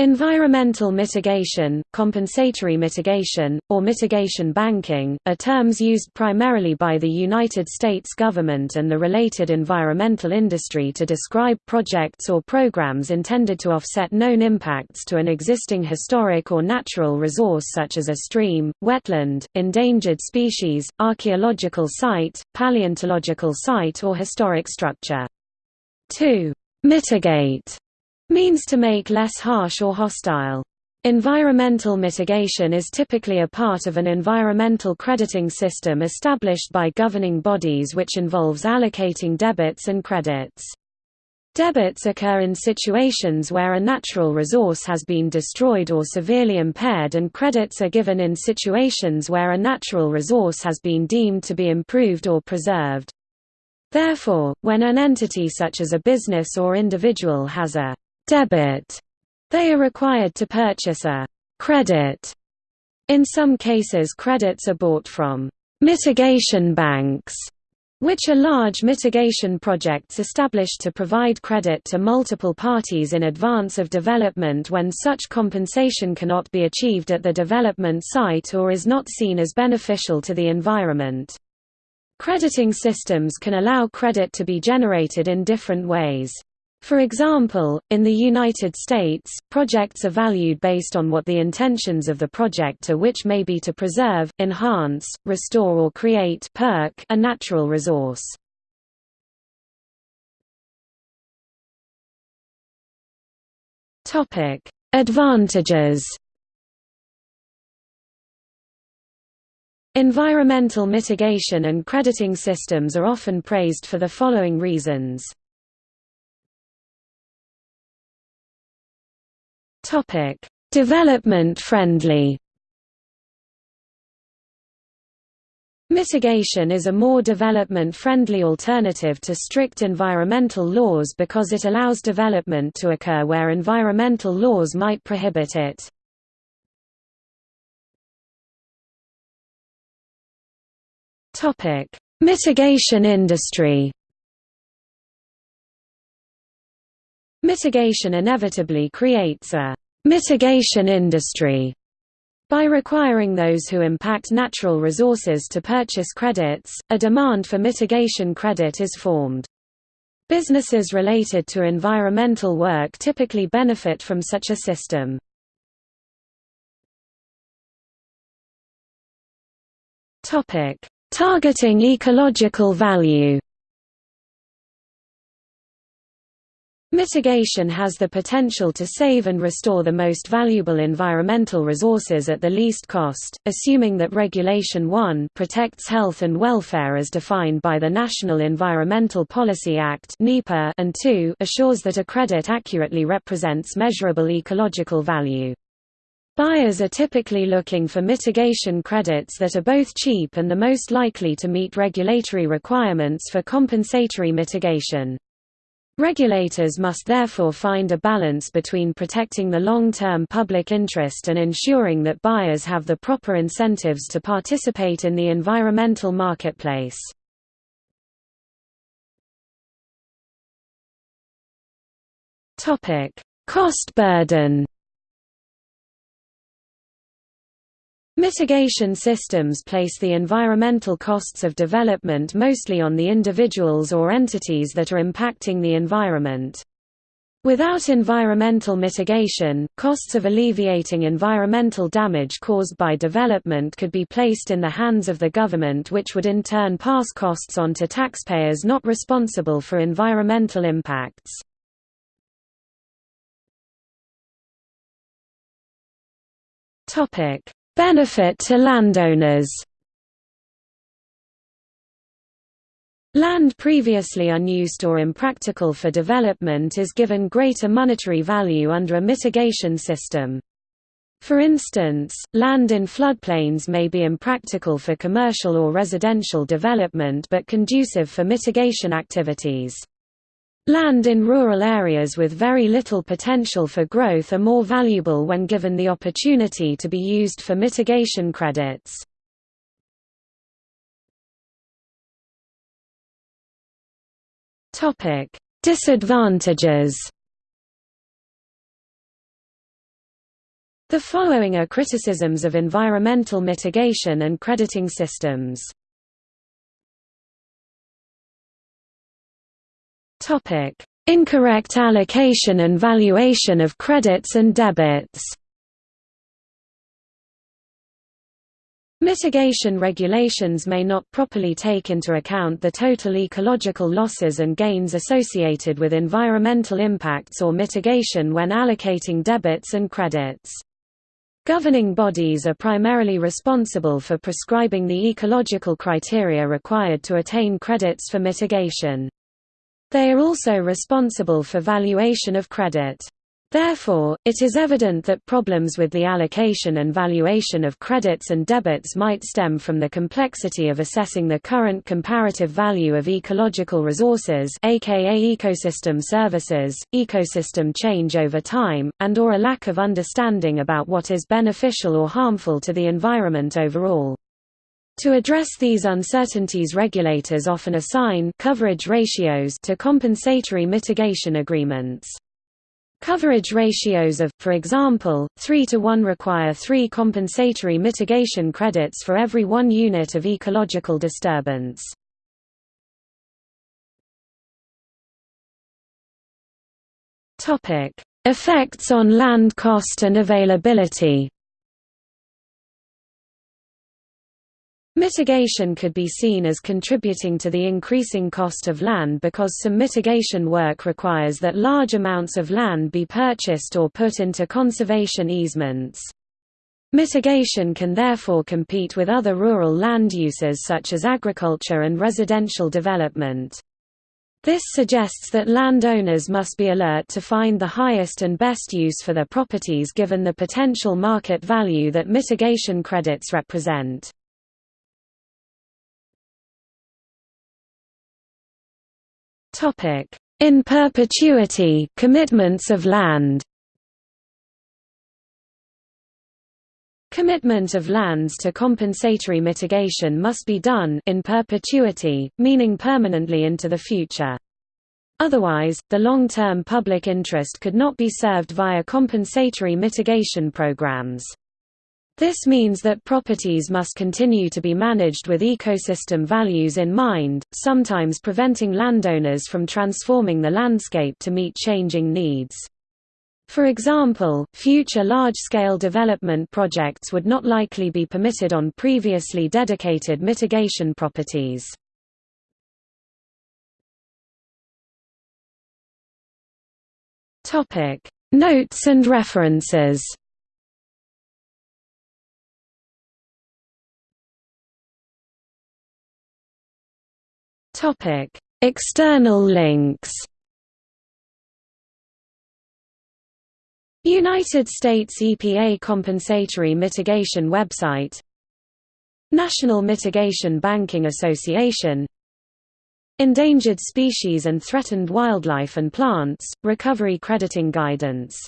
Environmental mitigation, compensatory mitigation, or mitigation banking, are terms used primarily by the United States government and the related environmental industry to describe projects or programs intended to offset known impacts to an existing historic or natural resource such as a stream, wetland, endangered species, archaeological site, paleontological site or historic structure. 2. Mitigate means to make less harsh or hostile. Environmental mitigation is typically a part of an environmental crediting system established by governing bodies which involves allocating debits and credits. Debits occur in situations where a natural resource has been destroyed or severely impaired and credits are given in situations where a natural resource has been deemed to be improved or preserved. Therefore, when an entity such as a business or individual has a debit, they are required to purchase a credit. In some cases credits are bought from mitigation banks, which are large mitigation projects established to provide credit to multiple parties in advance of development when such compensation cannot be achieved at the development site or is not seen as beneficial to the environment. Crediting systems can allow credit to be generated in different ways. For example, in the United States, projects are valued based on what the intentions of the project are which may be to preserve, enhance, restore or create perk a natural resource. Advantages Environmental mitigation and crediting systems are often praised for the following reasons. Topic: Development friendly. Mitigation is a more development-friendly alternative to strict environmental laws because it allows development to occur where environmental laws might prohibit it. Mitigation industry Mitigation inevitably creates a mitigation industry by requiring those who impact natural resources to purchase credits, a demand for mitigation credit is formed. Businesses related to environmental work typically benefit from such a system. Targeting ecological value Mitigation has the potential to save and restore the most valuable environmental resources at the least cost, assuming that Regulation 1 protects health and welfare as defined by the National Environmental Policy Act and 2 assures that a credit accurately represents measurable ecological value. Buyers are typically looking for mitigation credits that are both cheap and the most likely to meet regulatory requirements for compensatory mitigation. Regulators must therefore find a balance between protecting the long-term public interest and ensuring that buyers have the proper incentives to participate in the environmental marketplace. Cost burden Mitigation systems place the environmental costs of development mostly on the individuals or entities that are impacting the environment. Without environmental mitigation, costs of alleviating environmental damage caused by development could be placed in the hands of the government which would in turn pass costs on to taxpayers not responsible for environmental impacts. Topic: Benefit to landowners Land previously unused or impractical for development is given greater monetary value under a mitigation system. For instance, land in floodplains may be impractical for commercial or residential development but conducive for mitigation activities. Land in rural areas with very little potential for growth are more valuable when given the opportunity to be used for mitigation credits. Disadvantages The following are criticisms of environmental mitigation and crediting systems. Incorrect allocation and valuation of credits and debits Mitigation regulations may not properly take into account the total ecological losses and gains associated with environmental impacts or mitigation when allocating debits and credits. Governing bodies are primarily responsible for prescribing the ecological criteria required to attain credits for mitigation. They are also responsible for valuation of credit. Therefore, it is evident that problems with the allocation and valuation of credits and debits might stem from the complexity of assessing the current comparative value of ecological resources aka ecosystem services, ecosystem change over time, and or a lack of understanding about what is beneficial or harmful to the environment overall. To address these uncertainties regulators often assign coverage ratios to compensatory mitigation agreements. Coverage ratios of, for example, 3 to 1 require 3 compensatory mitigation credits for every 1 unit of ecological disturbance. Effects on land cost and availability Mitigation could be seen as contributing to the increasing cost of land because some mitigation work requires that large amounts of land be purchased or put into conservation easements. Mitigation can therefore compete with other rural land uses such as agriculture and residential development. This suggests that landowners must be alert to find the highest and best use for their properties given the potential market value that mitigation credits represent. Topic: In perpetuity commitments of land. Commitment of lands to compensatory mitigation must be done in perpetuity, meaning permanently into the future. Otherwise, the long-term public interest could not be served via compensatory mitigation programs. This means that properties must continue to be managed with ecosystem values in mind, sometimes preventing landowners from transforming the landscape to meet changing needs. For example, future large-scale development projects would not likely be permitted on previously dedicated mitigation properties. Notes and references Topic: External links. United States EPA Compensatory Mitigation website. National Mitigation Banking Association. Endangered Species and Threatened Wildlife and Plants, Recovery Crediting Guidance